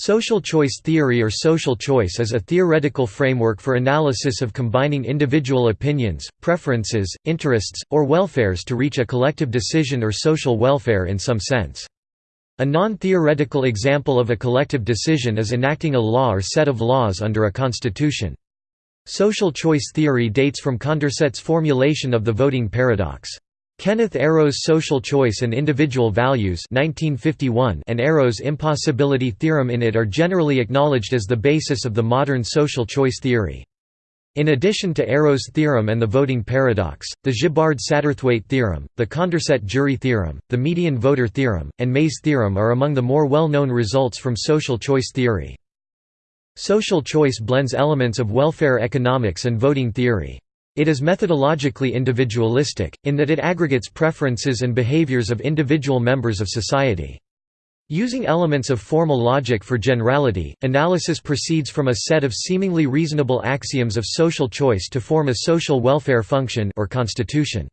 Social choice theory or social choice is a theoretical framework for analysis of combining individual opinions, preferences, interests, or welfares to reach a collective decision or social welfare in some sense. A non-theoretical example of a collective decision is enacting a law or set of laws under a constitution. Social choice theory dates from Condorcet's formulation of the voting paradox. Kenneth Arrow's Social Choice and Individual Values 1951 and Arrow's impossibility theorem in it are generally acknowledged as the basis of the modern social choice theory. In addition to Arrow's theorem and the voting paradox, the Gibbard-Satterthwaite theorem, the Condorcet jury theorem, the median voter theorem, and May's theorem are among the more well-known results from social choice theory. Social choice blends elements of welfare economics and voting theory. It is methodologically individualistic, in that it aggregates preferences and behaviors of individual members of society. Using elements of formal logic for generality, analysis proceeds from a set of seemingly reasonable axioms of social choice to form a social welfare function or constitution.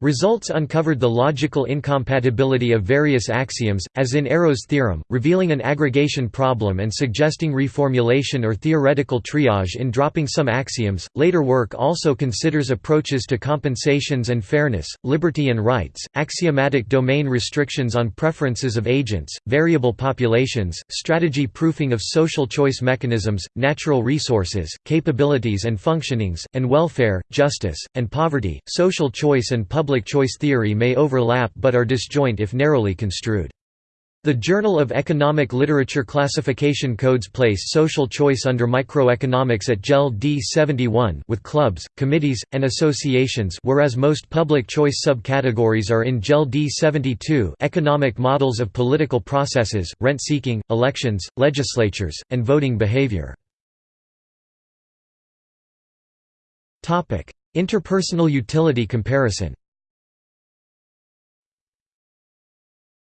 Results uncovered the logical incompatibility of various axioms, as in Arrow's theorem, revealing an aggregation problem and suggesting reformulation or theoretical triage in dropping some axioms. Later work also considers approaches to compensations and fairness, liberty and rights, axiomatic domain restrictions on preferences of agents, variable populations, strategy proofing of social choice mechanisms, natural resources, capabilities and functionings, and welfare, justice, and poverty, social choice and public public choice theory may overlap but are disjoint if narrowly construed. The Journal of Economic Literature classification codes place social choice under microeconomics at JEL D71 with clubs, committees, and associations whereas most public choice subcategories are in JEL D72 economic models of political processes, rent-seeking, elections, legislatures, and voting behavior. Interpersonal utility comparison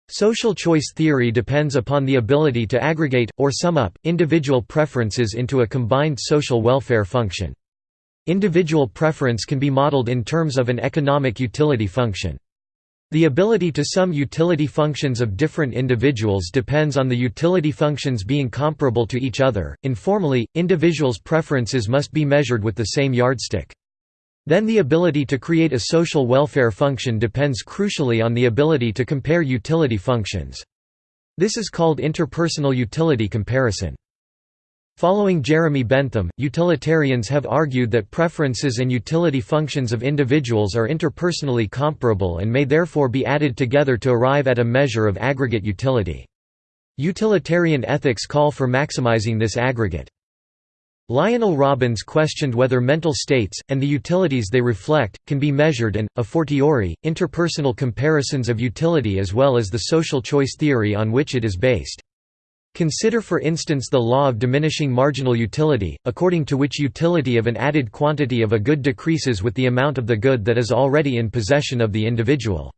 Social choice theory depends upon the ability to aggregate, or sum up, individual preferences into a combined social welfare function. Individual preference can be modeled in terms of an economic utility function. The ability to sum utility functions of different individuals depends on the utility functions being comparable to each other. Informally, individuals' preferences must be measured with the same yardstick. Then the ability to create a social welfare function depends crucially on the ability to compare utility functions. This is called interpersonal utility comparison. Following Jeremy Bentham, utilitarians have argued that preferences and utility functions of individuals are interpersonally comparable and may therefore be added together to arrive at a measure of aggregate utility. Utilitarian ethics call for maximizing this aggregate. Lionel Robbins questioned whether mental states, and the utilities they reflect, can be measured and, a fortiori, interpersonal comparisons of utility as well as the social choice theory on which it is based. Consider for instance the law of diminishing marginal utility, according to which utility of an added quantity of a good decreases with the amount of the good that is already in possession of the individual.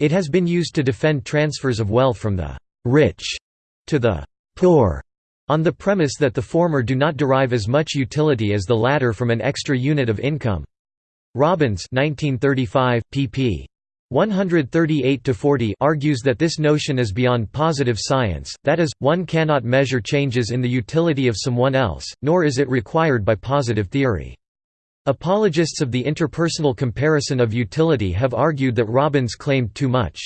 It has been used to defend transfers of wealth from the «rich» to the «poor» on the premise that the former do not derive as much utility as the latter from an extra unit of income. Robbins 1935, pp. 138–40 argues that this notion is beyond positive science, that is, one cannot measure changes in the utility of someone else, nor is it required by positive theory. Apologists of the interpersonal comparison of utility have argued that Robbins claimed too much.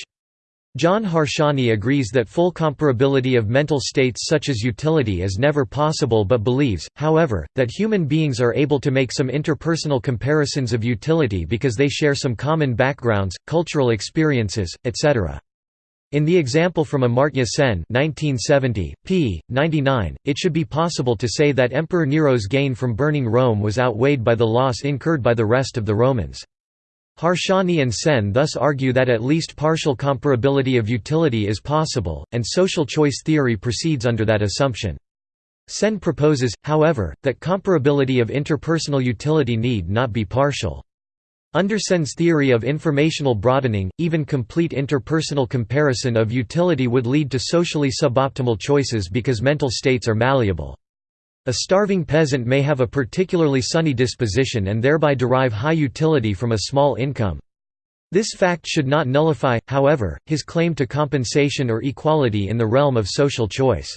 John Harsanyi agrees that full comparability of mental states such as utility is never possible but believes, however, that human beings are able to make some interpersonal comparisons of utility because they share some common backgrounds, cultural experiences, etc. In the example from Amartya Sen 1970, p. 99, it should be possible to say that Emperor Nero's gain from burning Rome was outweighed by the loss incurred by the rest of the Romans. Harsanyi and Sen thus argue that at least partial comparability of utility is possible, and social choice theory proceeds under that assumption. Sen proposes, however, that comparability of interpersonal utility need not be partial. Under Sen's theory of informational broadening, even complete interpersonal comparison of utility would lead to socially suboptimal choices because mental states are malleable. A starving peasant may have a particularly sunny disposition and thereby derive high utility from a small income. This fact should not nullify, however, his claim to compensation or equality in the realm of social choice.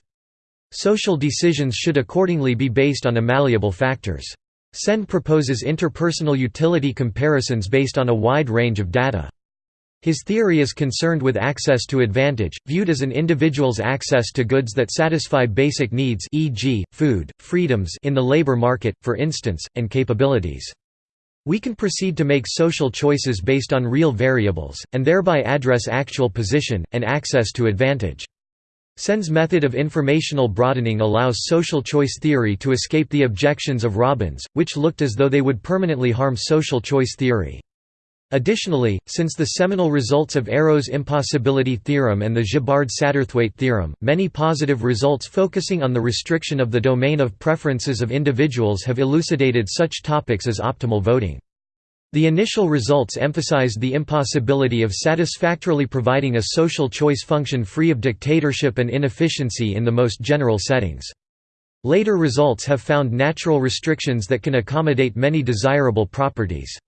Social decisions should accordingly be based on malleable factors. Sen proposes interpersonal utility comparisons based on a wide range of data. His theory is concerned with access to advantage, viewed as an individual's access to goods that satisfy basic needs e.g., food, freedoms in the labor market, for instance, and capabilities. We can proceed to make social choices based on real variables, and thereby address actual position, and access to advantage. Sen's method of informational broadening allows social choice theory to escape the objections of Robbins, which looked as though they would permanently harm social choice theory. Additionally, since the seminal results of Arrow's impossibility theorem and the Gibbard-Satterthwaite theorem, many positive results focusing on the restriction of the domain of preferences of individuals have elucidated such topics as optimal voting. The initial results emphasized the impossibility of satisfactorily providing a social choice function free of dictatorship and inefficiency in the most general settings. Later results have found natural restrictions that can accommodate many desirable properties.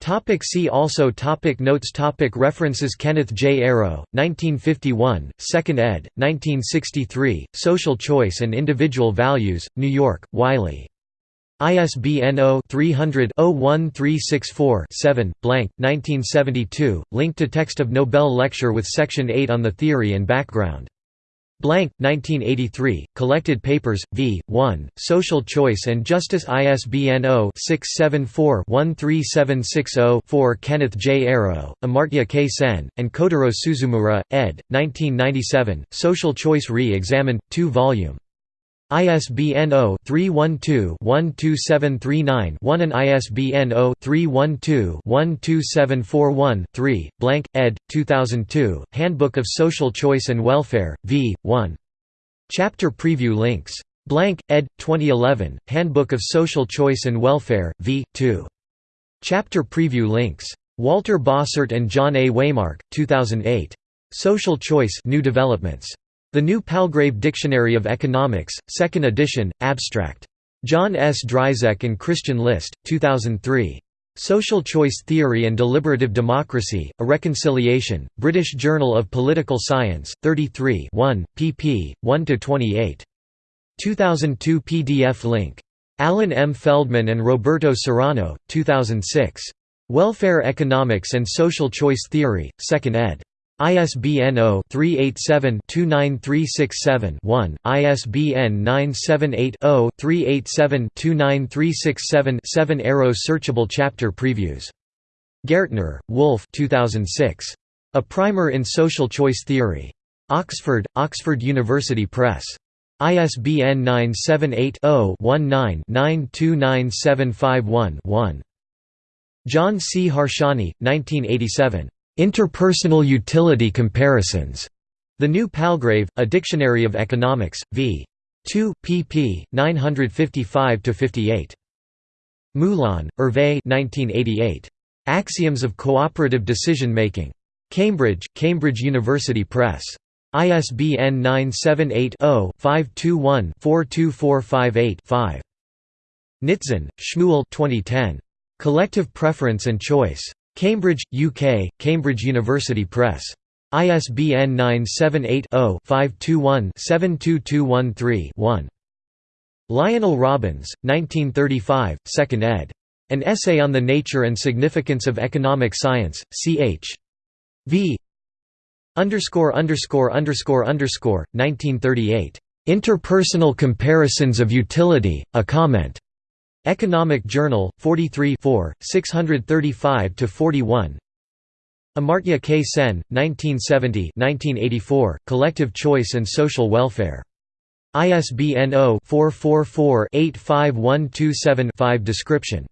Topic see also topic Notes topic References Kenneth J. Arrow, 1951, 2nd ed., 1963, Social Choice and Individual Values, New York, Wiley. ISBN 0-300-01364-7, blank, 1972, link to text of Nobel lecture with Section 8 on the theory and background. Blank, 1983, Collected Papers, v. 1, Social Choice and Justice ISBN 0-674-13760-4 Kenneth J. Arrow, Amartya K. Sen, and Kotaro Suzumura, ed., 1997, Social Choice Re-Examined, 2 volume. ISBN 0-312-12739-1 and ISBN 0-312-12741-3, blank, ed. 2002, Handbook of Social Choice and Welfare, v. 1. Chapter preview links. Blank, ed. 2011, Handbook of Social Choice and Welfare, v. 2. Chapter preview links. Walter Bossert and John A. Weymark, 2008. Social Choice New Developments. The New Palgrave Dictionary of Economics, 2nd edition, abstract. John S. Dryzek and Christian List, 2003. Social Choice Theory and Deliberative Democracy, A Reconciliation, British Journal of Political Science, 33 1, pp. 1–28. 2002 PDF link. Alan M. Feldman and Roberto Serrano, 2006. Welfare Economics and Social Choice Theory, 2nd ed. ISBN 0-387-29367-1, ISBN 978-0-387-29367-7 Arrow searchable chapter previews. Gaertner, Wolf 2006. A Primer in Social Choice Theory. Oxford, Oxford University Press. ISBN 978 0 19 929751 1. John C. Harsanyi, 1987. Interpersonal Utility Comparisons. The New Palgrave, A Dictionary of Economics, v. 2, pp. 955–58. Moulin, Hervé 1988. Axioms of Cooperative Decision Making. Cambridge, Cambridge University Press. ISBN 978-0-521-42458-5. Nitzan, Shmuel 2010. Collective Preference and Choice. Cambridge, UK, Cambridge University Press. ISBN 978-0-521-72213-1. Lionel Robbins, 1935, 2nd ed. An Essay on the Nature and Significance of Economic Science, ch. v. underscore underscore underscore underscore 1938. Interpersonal Comparisons of Utility, a Comment. Economic Journal, 43 635–41 Amartya K. Sen, 1970–1984, Collective Choice and Social Welfare. ISBN 0-444-85127-5 Description.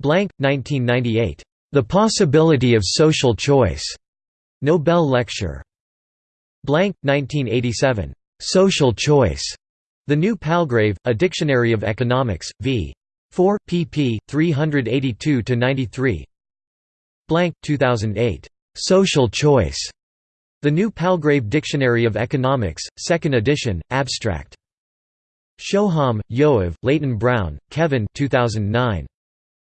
Blank, 1998. The Possibility of Social Choice. Nobel Lecture. Blank, 1987. Social Choice. The New Palgrave, A Dictionary of Economics, v. 4, pp. 382–93 Blank, 2008. Social Choice. The New Palgrave Dictionary of Economics, 2nd edition, abstract. Shoham, Yoav, Leyton-Brown, Kevin 2009.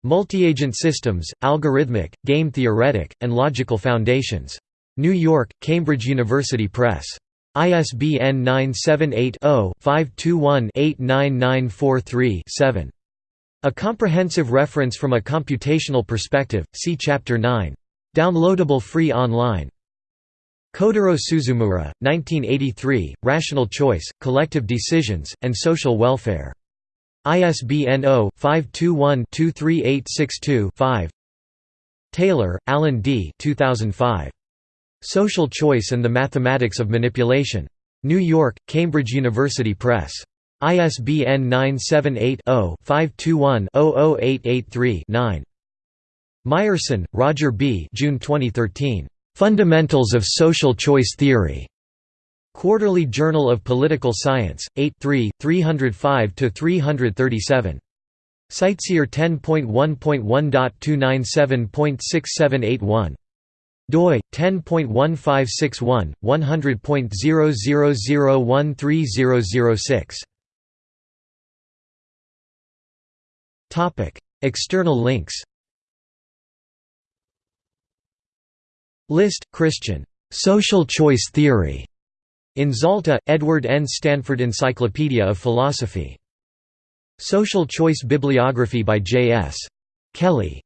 Multi-agent Systems, Algorithmic, Game Theoretic, and Logical Foundations. New York, Cambridge University Press. ISBN 978-0-521-89943-7. A comprehensive reference from a computational perspective, see Chapter 9. Downloadable free online. Kotaro Suzumura, 1983, Rational Choice, Collective Decisions, and Social Welfare. ISBN 0-521-23862-5 Taylor, Alan D. 2005. Social Choice and the Mathematics of Manipulation. New York, Cambridge University Press. ISBN 978-0-521-00883-9. Myerson, Roger B. June 2013. Fundamentals of Social Choice Theory. Quarterly Journal of Political Science, 8 3, 305–337. CiteSeer 10.1.1.297.6781. doi 10.1561 100.000130006 Topic External links. List Christian. Social choice theory. In Zalta Edward N. Stanford Encyclopedia of Philosophy. Social choice bibliography by J S. Kelly